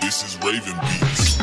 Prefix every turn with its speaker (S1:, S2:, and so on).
S1: This is Raven Beats.